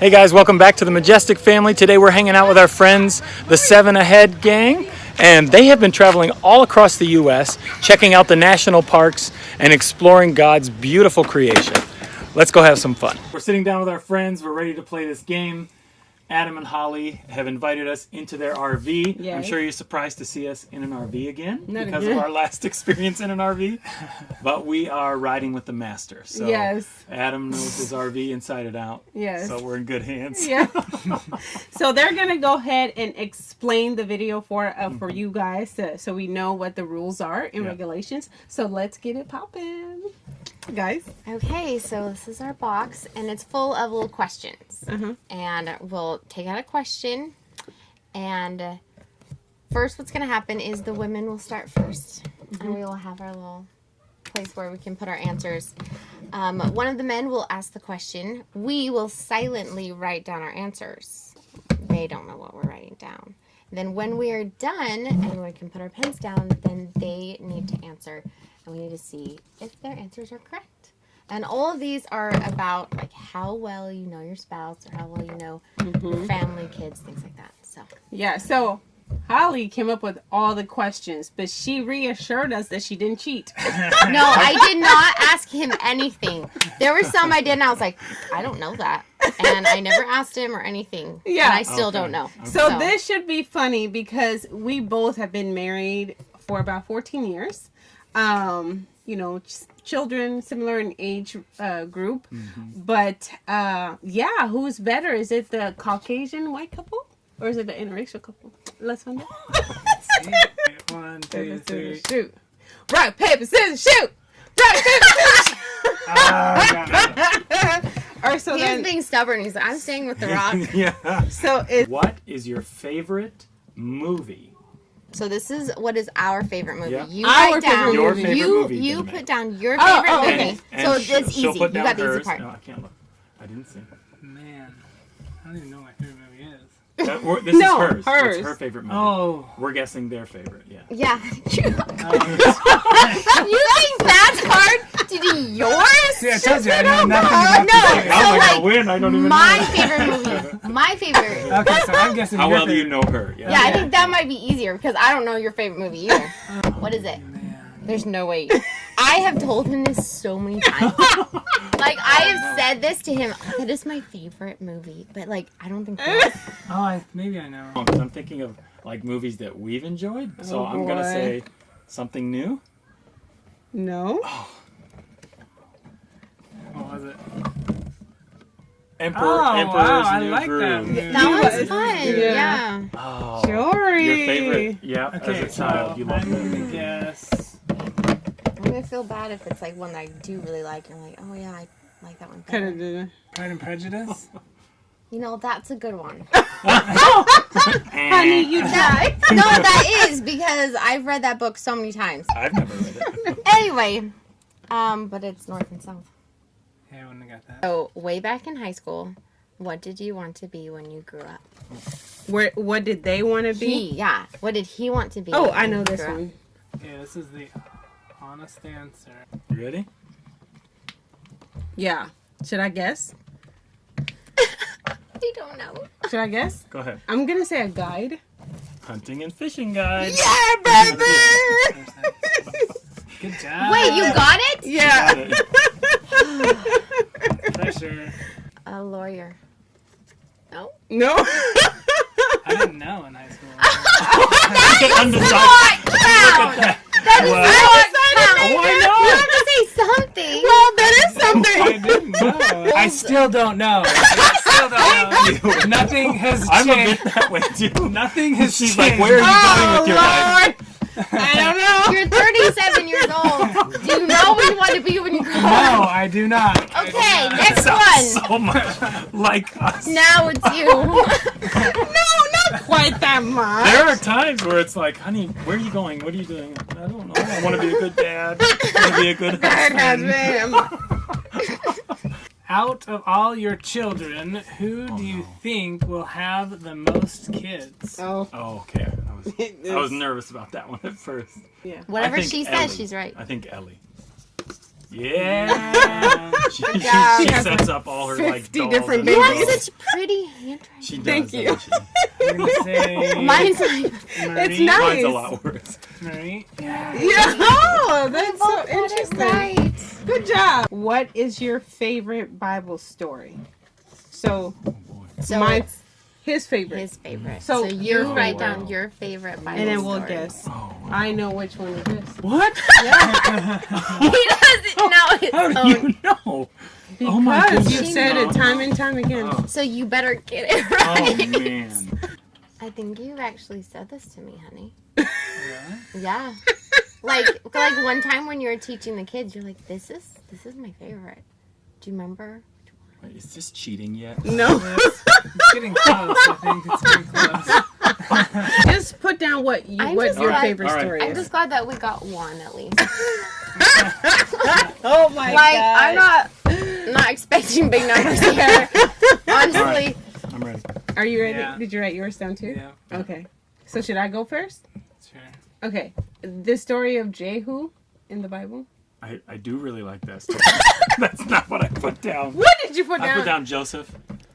Hey guys, welcome back to the Majestic family. Today we're hanging out with our friends, the Seven Ahead Gang, and they have been traveling all across the U.S., checking out the national parks and exploring God's beautiful creation. Let's go have some fun. We're sitting down with our friends. We're ready to play this game. Adam and Holly have invited us into their RV. I'm sure you're surprised to see us in an RV again Not because again. of our last experience in an RV. But we are riding with the master. So Yes. Adam knows his RV inside and out. Yes. So we're in good hands. Yeah. so they're gonna go ahead and explain the video for uh, for you guys, to, so we know what the rules are and Yeah. regulations. So let's get it popping, guys. Okay, so this is our box, and it's full of little questions. Uh-huh. And we'll take out a question, and uh, first, what's going to happen is the women will start 1st and we will have our little place where we can put our answers. Um, one of the men will ask the question. We will silently write down our answers. They don't know what we're writing down. Then, when we are done and we can put our pens down, then they need to answer, and we need to see if their answers are correct. And all of these are about like how well you know your spouse or how well you know your mm-hmm. family, kids, things like that. So Yeah. So Holly came up with all the questions, but she reassured us that she didn't cheat. no, I did not ask him anything. There were some I did, and I was like, I don't know that, and I never asked him or anything. Yeah. and I still Okay. don't know. So this should be funny because we both have been married for about 14 years. Um, you know, ch- children similar in age uh, group. But uh, yeah, who's better? Is it the Caucasian white couple or is it the interracial couple? Let's find out. One, two, three. shoot. Rock, paper, scissors, shoot! Rock, paper, scissors, got shoot! or so He was then, being stubborn. He's like, I'm staying with the rock. yeah. so it, What is your favorite movie? So this is what is our favorite movie. Yeah. You Our write down. Your movie. favorite you movie. you put down your Oh, favorite oh, movie. okay. So sh- it's easy. You down got the easy part. No, I can't look. I didn't see. Man, I don't even know what my favorite movie is. That, this No, is hers. hers. It's her favorite movie. Oh, We're guessing their favorite. Yeah. Yeah. um, you think that's hard to do yours? Yeah, I told you I know nothing about no. the How series. am I like, gonna win? I don't even My know. favorite movie. My favorite. Okay, so I'm guessing. How your well do you know her? Yeah, yeah. I think that might be easier because I don't know your favorite movie either. What is it? Man. There's no way. I have told him this so many times. like I have said this to him. That is my favorite movie, but like I don't think. Oh, I, maybe I know. Oh, because I'm thinking of like movies that we've enjoyed. So Oh, I'm gonna say something new. no. What was it? Emperor, Oh, Emperor's wow, I New like Groove. movie. That was- fun. yeah. Yeah. Oh, Jory. your favorite? Yeah, Okay, as a child, so you loved I'm that gonna guess. I'm gonna feel bad if it's like one that I do really like, and I'm like, oh yeah, I like that one. Kind Better. of did. Pride and Prejudice. You know, that's a good one. Honey, you died. no, that is because I've read that book so many times. I've never read it. Anyway, um, but it's north and south. Yeah, I wouldn't have got that. So way back in high school, what did you want to be when you grew up? Where? What did they want to be? He, yeah. What did he want to be? Oh, when I know this grew up? one. Yeah, this is the honest answer. You ready? Yeah. Should I guess? I don't know. Should I guess? Go ahead. I'm gonna say a guide. Hunting and fishing guide. Yeah, baby. Good job. Wait, you got it? yeah. Got it. Pressure. A lawyer. No. no. I didn't know in high school. Undecided. Count. That is Well, not count. Why You have to say something. well, that is something. I didn't know. I still don't know. I still don't know. Nothing has I'm a changed. bit that way too. Nothing has She's changed. like, where are you going Oh with your oh, life? Lord. I don't know. You're 37 years old. Do you know what you want to be when you grow up? No. I do not. Okay, next one. so much like us. Now it's you. no, not quite that much. There are times where it's like, honey, where are you going? What are you doing? I don't know. I want to be a good dad. I want to be a good That has husband. Been. Out of all your children, who Oh, do you no. think will have the most kids? Oh. Oh, okay. I was, I was nervous about that one at first. Yeah. Whatever I think she Ellie. says, she's right. I think Ellie. Yeah. she she, job. Uh, she She sets up all her like 50 dolls different and You babies. have dolls. such pretty handwriting. She does. Thank you. doesn't she? I'm gonna say Mine's like Marie. It's nice. Mine's a lot worse. Marie. Yeah. Yeah. Oh, that's so both got it interesting. right. Good job. What is your favorite Bible story? So Oh boy. So mine's his favorite. his favorite. So So, you Oh, write wow. down your favorite Bible and then we'll story. guess. Oh. I know which one it is. What? Yeah. he doesn't know his How do own. you know? Because Oh my goodness. you've said it time and time again. Oh, So you better get it oh, right. oh man. I think you've actually said this to me, honey. Really? Yeah. like like one time when you were teaching the kids, you're like, "This is this is my favorite." Do you remember? Wait, is this cheating yet? No. It's, it's getting close. I think it's getting close. Just put down what you, I'm what your glad- favorite All right. story I'm is. just glad that we got one at least. oh my god! like I'm not not expecting big numbers here. Honestly, Alright. I'm ready. Are you ready? Yeah. Did you write yours down too? Yeah, Okay. So should I go first? sure. Okay. The story of Jehu in the Bible. I, I do really like that story. That's not what I put down. What did you put I down? I put down Joseph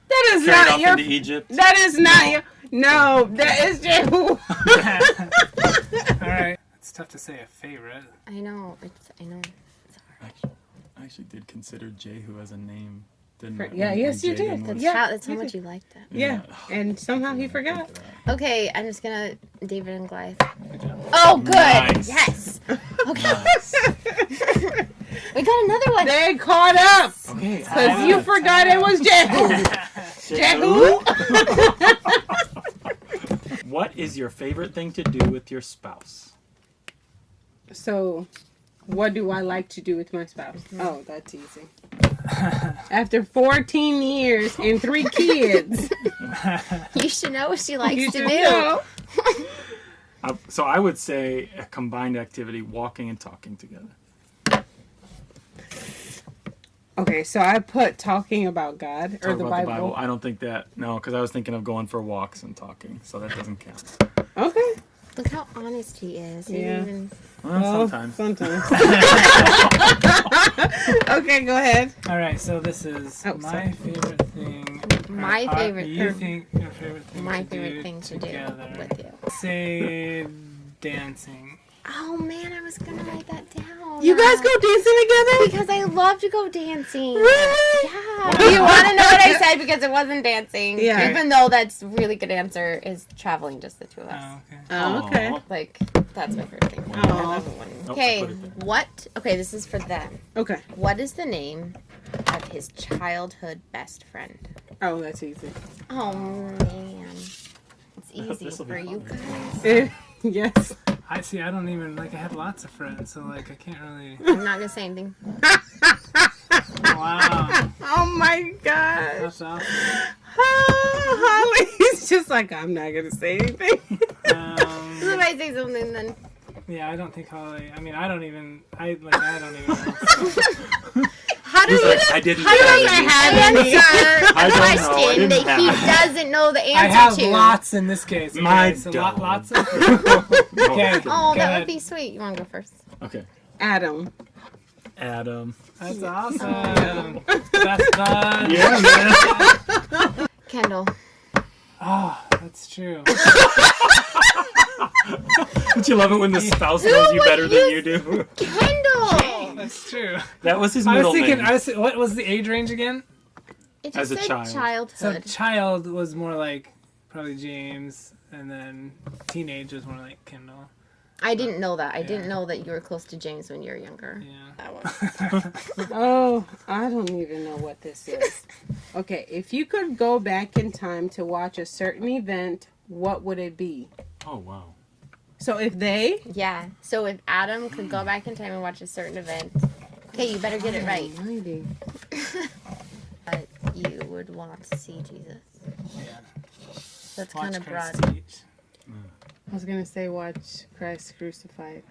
That is carried not off your. into Egypt. That is not your. No, that is Jehu. All right. It's tough to say a favorite. I know it's I know. Actually, I actually did consider Jehu as a name. Didn't For- I? yeah, When- yes, when you did. Jaden was- That's Yeah, how that's how you much did. you liked it. yeah, and somehow he forgot. Okay, I'm just gonna David and Goliath. Good. Oh, good. Nice. Yes. Okay. we got another one. They caught up Okay. because you forgot it was Jehu. Jehu. What is your favorite thing to do with your spouse? So, what do I like to do with my spouse? Oh, that's easy. After 14 years and three kids, You should know what she likes you to do. know. Uh, so I would say a combined activity, walking and talking together. Okay, so I put talking about God or Talk the about Bible. the Bible. I don't think that no, because I was thinking of going for walks and talking, so that doesn't count. Okay. Look how honest he is. He Yeah. even- Well, Well, sometimes. Sometimes. okay, go ahead. All right. So this is Oh, my sorry. favorite thing. My Uh, favorite- You think your favorite thing? my to favorite do thing to do with you. Say dancing. Oh man, I was gonna write that down. You guys go dancing together? because I love to go dancing. Really? Yeah. Do you want to know what I said? Because it wasn't dancing. Yeah. Even though that's a really good answer is traveling just the two of us. Oh, okay. Oh, okay. Like that's my favorite thing. Aw. I love it when- Nope, Okay, put what? Okay, this is for them. Okay. What is the name of his childhood best friend? Oh, that's easy. Oh man, it's easy This'll for you guys. Yes. I see. I don't even like. I have lots of friends, so like I can't really. I'm not gonna say anything. Wow. Oh my gosh. That's awesome. Holly's just like, I'm not going to say anything. Um, I say something, then yeah, I don't think Holly. I mean, I don't even. I like. I don't even. Know. how do He's you like, I didn't how do have I any. answer I a I question didn't that he have- doesn't know the answer to? I have to? lots in this case. Okay, My so lot, lots of. okay. Oh, Go that ahead. would be sweet. You want to go first? Okay. Adam. Adam. That's awesome. Oh. Best bud. Yeah, man. Kendall. Oh, that's true. Don't you love it when the spouse knows you would better than you do? Kendall. Oh, that's true. That was his I middle was thinking. name. I was. What was the age range again? It just As a said child. So childhood. child was more like probably James, and then teenage was more like Kendall. I didn't know that. I Yeah. didn't know that you were close to James when you were younger. Yeah. That one. Oh, I don't even know what this is. Okay, if you could go back in time to watch a certain event, what would it be? Oh wow. So if they. Yeah. So if Adam could go back in time and watch a certain event, okay, you better get it right. Almighty. But you would want to see Jesus. Yeah. That's kind of Christ broad. teach. I was going to say watch Christ crucified.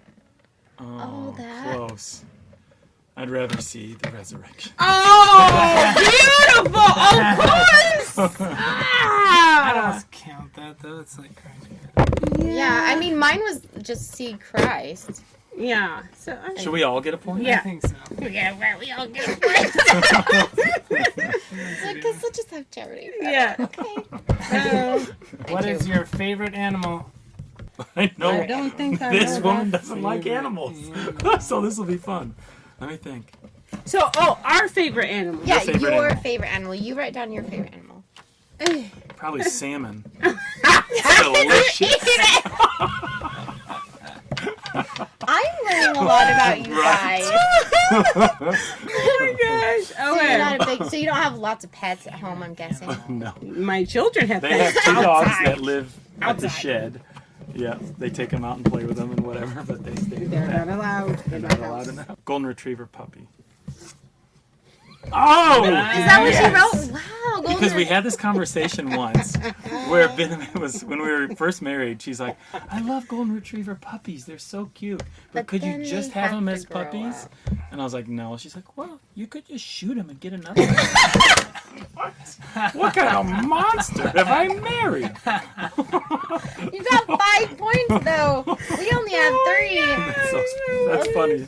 Oh, that. close. I'd rather see the resurrection. Oh, beautiful! Of course! I Ah! don't count that though. It's like crazy. Yeah, I mean, mine was just see Christ. Yeah. So I, Should we all get a point? Yeah. I Yeah. think so. Yeah, well, we all get a point. Because we'll just have charity. yeah. Okay. Uh, What you. is your favorite animal? I know. I don't think I this woman that. doesn't like Favorite animals, so this will be fun. Let me think. So, oh, our favorite animal. Yeah, favorite your animal. favorite animal. You write down your favorite animal. Probably salmon. Delicious. I'm learning a lot about you Right. guys. Oh my gosh. So you're not a big. So you don't have lots of pets at home. I'm guessing. no. My children have They have pets two dogs that live at the shed. Yeah, they take them out and play with them and whatever, but they stay. in the They're not allowed. They're Not not allowed allowed. in the house. Golden Retriever puppy. Oh! Is that what yes. you wrote? Wow, golden. Because we had this conversation once where Ben was when we were first married. She's like, "I love golden retriever puppies. They're so cute, but, But could you just have have them as puppies?" up. And I was like, "No." She's like, "Well, you could just shoot them and get another." one." what? What kind of monster have I married? You got five points though. We only have oh, three. That's, so, that's funny.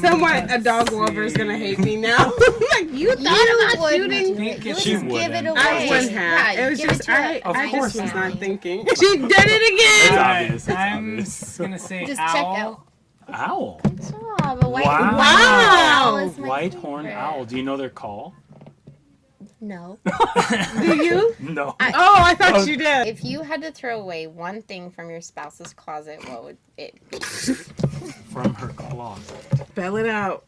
Someone, a dog lover, is gonna hate me now. Like oh you thought You about wouldn't shooting. do it. You would She just give it wouldn't. away. I wouldn't Yeah, have. It was just to I. a- Of I course just was not. not thinking. She did it again. It's obvious. It's I'm obvious. gonna say Just owl. check out. Owl. Oh, but white Wow. Wow. owl White horned favorite. owl. Do you know their call? No. Do you? No. I- Oh, I thought Oh. you did. If you had to throw away one thing from your spouse's closet, what would it be? From her closet. Spell it out.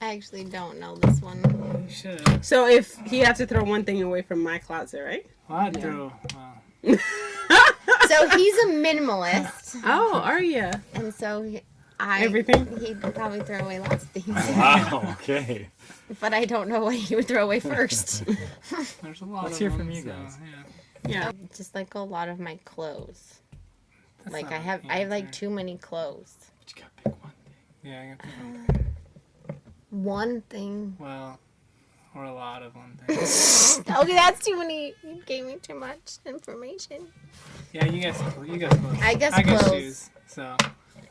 I actually don't know this one. You should. So if he had to throw one thing away from my closet, right? Well, I'd throw. Well, So he's a minimalist, Oh, are you? and so he- I Everything? He'd probably throw away lots of things, Wow. Okay. but I don't know what he would throw away first. there's a lot Let's of hear from you so, guys. yeah. Yeah. Um, just like a lot of my clothes. That's Like I have, I have like too many clothes. But you gotta pick one thing. Yeah, I got people. One thing. Well, or a lot of one thing. Okay, that's too many. You gave me too much information. Yeah, you guess. You guess clothes. I guess I guess clothes. shoes. So,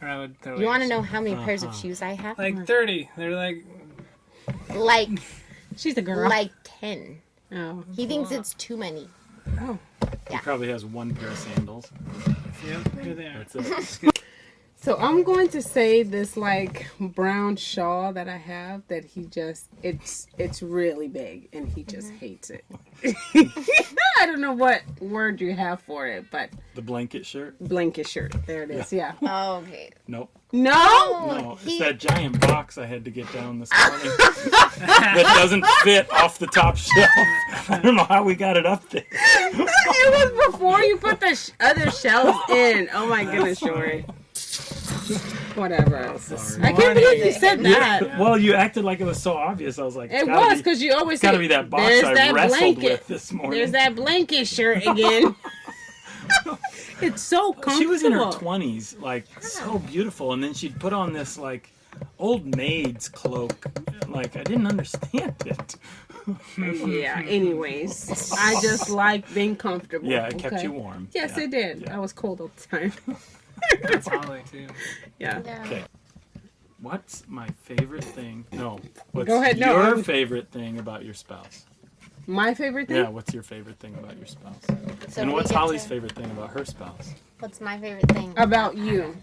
or I would throw. You want to know how many pairs of Uh-huh. shoes I have? Like thirty. They're like. Like, She's a girl. like ten. oh. He thinks it's too many. Oh. He probably has one pair of sandals. Yep. Here they are. That's it. So I'm going to say this like brown shawl that I have that he just it's it's really big and he just mm-hmm. hates it. I don't know what word you have for it, but The blanket shirt? blanket shirt. There it is. Yeah. Oh, okay. Nope. No. Oh, no, it's he- that giant box I had to get down this morning that doesn't fit off the top shelf. I don't know how we got it up there. it was before you put the sh- other shelves in. Oh my goodness, Shori. Whatever. Sorry. I can't believe you said that. Well, you acted like it was so obvious. I was like, It was because you always It's got to say, be that box I that wrestled blanket. with this morning. There's that blanket shirt again. it's so comfortable. She was in her twenties, like so beautiful, and then she'd put on this like old maid's cloak. Like I didn't understand it. Yeah. Anyways, I just like being comfortable. Yeah, it kept okay? you warm. Yes, yeah. it did. Yeah. I was cold all the time. That's Holly too. yeah. Yeah. Okay. What's my favorite thing? No. What's Go ahead, no, your I'm- favorite thing about your spouse? My favorite thing. Yeah, what's your favorite thing about your spouse? So and what's Holly's to- favorite thing about her spouse? What's my favorite thing? About you.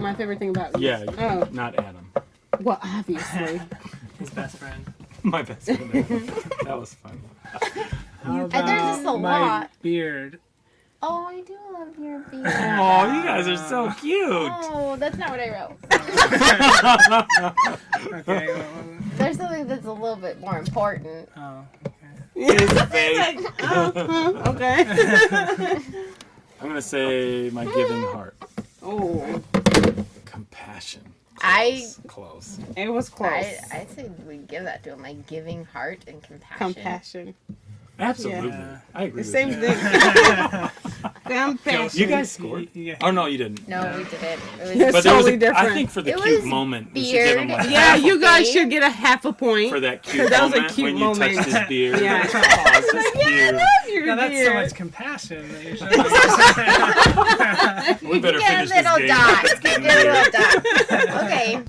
My favorite thing about you. Yeah, Oh, not Adam. well, obviously. His best friend. My best friend. That was fun. How there's just about a my lot. beard? Oh, I do love your beard. Oh, you guys are so cute. Oh, that's not what I wrote. Okay. Well, well, There's something that's a little bit more important. oh. It's vague. Uh-huh, okay. I'm gonna say my giving heart, oh, compassion. I- Close. it was close. I I say we give that to him, like giving heart and compassion. Compassion. Absolutely. Yeah. I agree. The with same you. thing. Compassion. You guys scored. You, you, Oh no, you didn't. No, we didn't. It was It's But was totally a, different. I think for the It cute was moment, we should give him beard. like Yeah, you guys Okay. should get a half a point. for that cute that was a moment cute when you moment. touched his beard. Yeah. oh, it's just cute. your your Now that's so much compassion that you're showing. We better Get a finish little this game. dot. It's getting Get a little dot. Okay.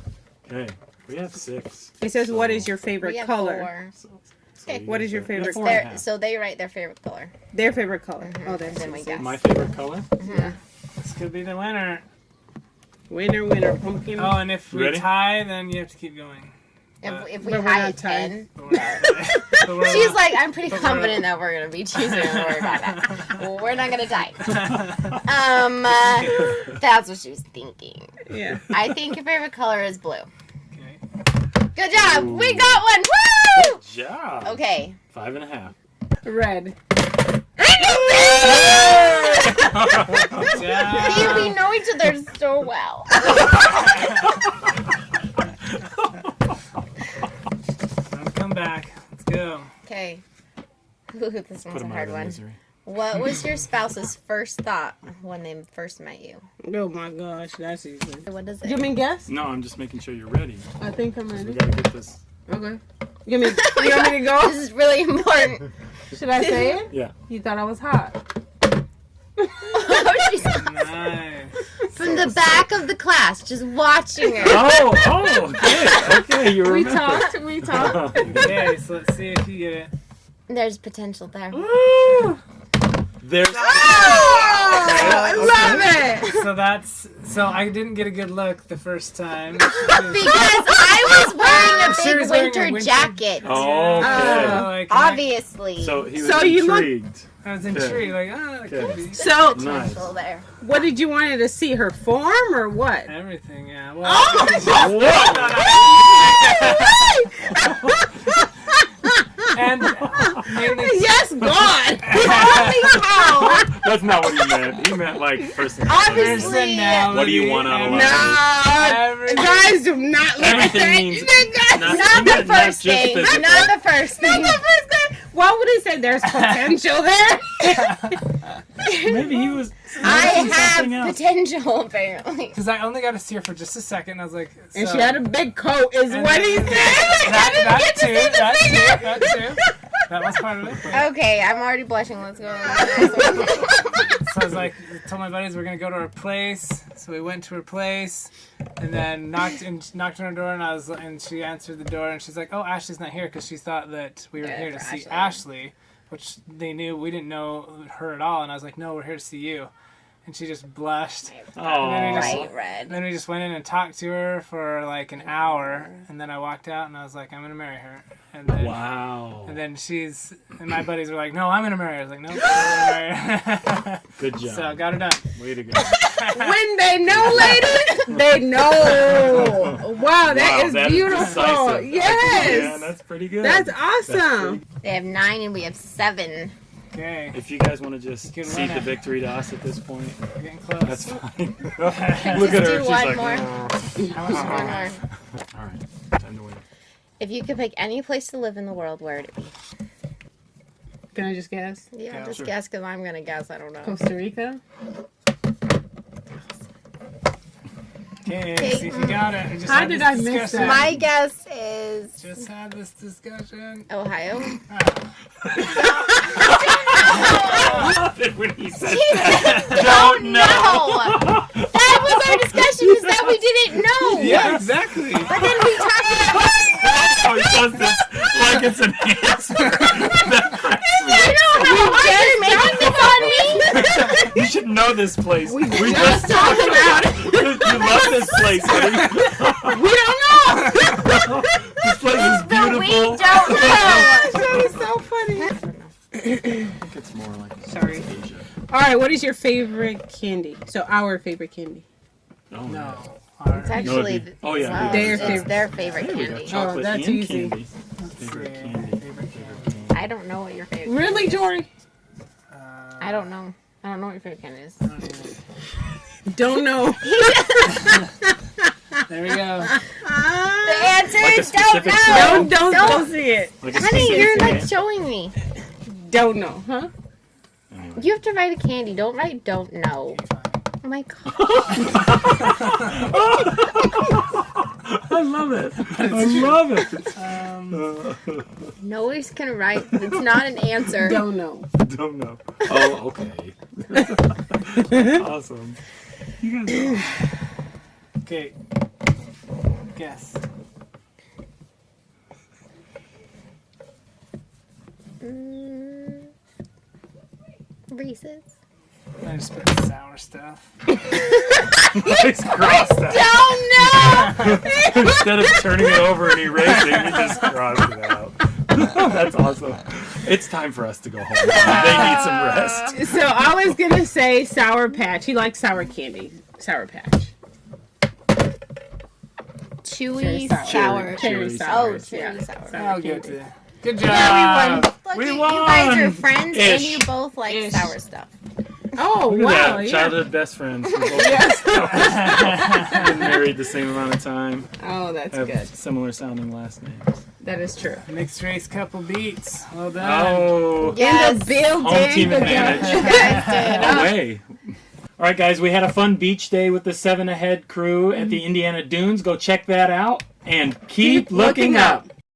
Okay, we have six. It says, "What is your We favorite have color?" four. So Okay. we What is your favorite four and a Their, half. so they write their favorite color. Their favorite color. Oh, that's Then we easy. guess. My favorite color? Yeah. this could be the winner. Winner, winner, pumpkin. Oh, and if we Ready? tie, then you have to keep going. If, But- if we tie we're not at 10, we're, but she's like, I'm pretty But we're- confident that we're going to be choosing. Don't worry about that. We're not going to die. Um, uh, that's what she was thinking. Yeah. I think your favorite color is blue. Okay. Good job. Ooh. We got one. Woo! Job. Okay. Five and a half. Red. Yeah. See, we know each other so well. Time to come back. Let's go. Okay. Ooh, this Put one's a hard one. misery. What was your spouse's first thought when they first met you? Oh my gosh, that's easy. What is You it? mean guess? No, I'm just making sure you're ready. I think I'm 'cause We ready. gotta get this. Okay. You mean you want me to go? This is really important. Should I say it? Yeah. You thought I was hot. Oh, she's Nice. from the back of the class, just watching her. Oh, oh, okay, okay, you remember. We talked. We talked. Okay, so let's see if you get it. There's potential there. Woo! There's. Oh, I love it. So that's so I didn't get a good look the first time. Because I was wearing a big was wearing a winter, winter- jacket. Oh, okay. Uh, like, I, Obviously. so he was So you look- intrigued. I was intrigued. Like, ah, that could be So, Nice. potential there. what did you want to see? Her form or what? everything. Yeah. Well, Oh and mainly yes, God. Holy cow! That's not what he meant. He meant like person. Obviously. personality. What do you want out of and life? No, guys, do not look at Everything that. means- Guys, Not- Not he the meant not first just thing. physical. Not the first Not thing. the first thing. Why would he say there's potential there? Maybe he was. I something have else. potential, apparently. Because I only got to see her for just a second. I was like, and she had a big coat, is And what he said. That, I didn't that get to too. see the That finger. too. That too. That was part of it. but- Okay, I'm already blushing. Let's go. So I was like, I told my buddies we're gonna go to her place. So we went to her place, and then knocked and knocked on her door, and I was and she answered the door, and she's like, "Oh, Ashley's not here," because she thought that we were Yeah, here to for see Ashley. Ashley, which they knew we didn't know her at all. And I was like, "No, we're here to see you," and she just blushed. Oh, Right, And red. then we just went in and talked to her for like an hour, and then I walked out, and I was like, "I'm gonna marry her," and then. wow. And then she's and my buddies were like, "No, I'm gonna marry her." I was like, "No, I'm gonna marry her." Good job. so I got her done. Way to go. When they know, ladies, they know. Wow, that Wow, is that beautiful. decisive. yes. Yeah, that's pretty good. That's That's awesome. pretty- They have nine and we have seven. Okay, If you guys want to just Good cede the victory to us at this point, we're getting close. that's fine. Look at her. do She's one like, more. "Oh." How much One more. all right, time to win. If you could pick any place to live in the world, where would it be? Can I just guess? Yeah, Yeah, just sure. guess because I'm gonna guess. I don't know. Costa Rica? Okay, see if you got it. Mm. We just How did this I miss discussion. that? My guess is Just had this discussion. Ohio. when he said Don't know. That was our discussion. Is that we didn't know. Yeah, exactly. But then we talked about. how oh, he does this like it's an answer. That cracks me I know how hard you're making this on me. You should know this place. We, just talked about it. you love this place, honey. We don't know. This place is beautiful. we don't know. that is so funny. I think it's more like Sorry. Asia. All right, what is your favorite candy? So our favorite candy. Oh, No. It's actually. No, oh, yeah, well, their it's favorite. their favorite Hey, we got candy. chocolate Oh, that's and easy. candy. Favorite candy. Favorite candy. I don't know what your favorite. Really, Jory? Uh, I don't know. I don't know what your favorite candy is. Don't know. There we go. The answer Like a is don't specific know. don't, don't, Don't. don't see it. Like a Honey, specific you're candy. like showing me. Don't know, huh? Anyway. You have to write a candy. Don't write don't know. Oh my god. I love it. I love it. Um, Nobody's gonna write. It's not an answer. Don't know. Don't know. Oh, okay. awesome. You guys are okay. Guess. Mm, Reese's. I just put the sour stuff. nice crossed Don't know. Instead of turning it over and erasing, you just crossed it out. That's awesome. It's time for us to go home. They need some rest. So I was gonna say Sour Patch. He likes sour candy. Sour Patch. Chewy Cherry sour. Cherry Cherry sour. Oh, cherry yeah. sour. Sour I'll give it candy. to you. Good job. Yeah, we won. Look, We you, you guys are won. friends, and you both like Ish. sour stuff. Oh Look wow! that. Yeah. Childhood best friends. We both been married the same amount of time. Oh, that's Have good. similar sounding last names. That is true. Mixed race couple beats. Well done. Oh, Yes. In the building. home team Good job. advantage. You guys. Away. All right, guys, we had a fun beach day with the Seven Ahead crew at the Indiana Dunes. Go check that out and keep, Keep looking looking up. up.